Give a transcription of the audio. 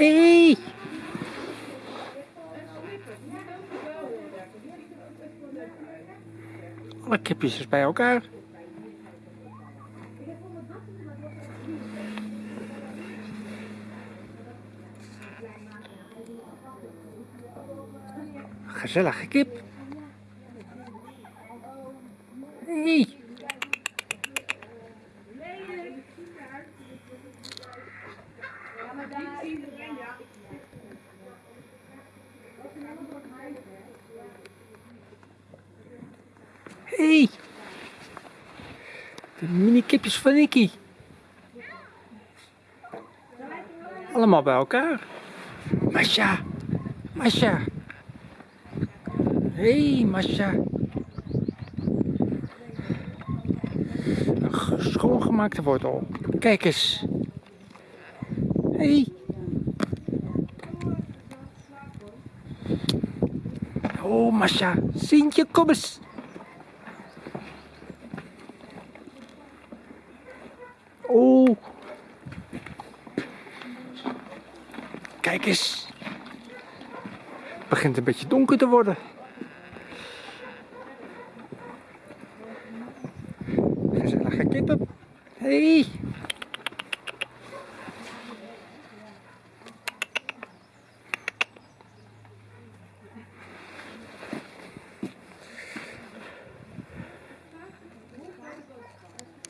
Hey. Alle kipjes bij elkaar. Gezellige kip. Hey. Hey. De mini kipjes van Nicky. Allemaal bij elkaar. Masha. Masha. Hey, Masha. Een ge- schoongemaakte wortel. Kijk eens. Hey. Oh, Masha. Sintje, kom eens. Oh. Kijk eens. Het begint een beetje donker te worden. Gezellige kippen. Hey.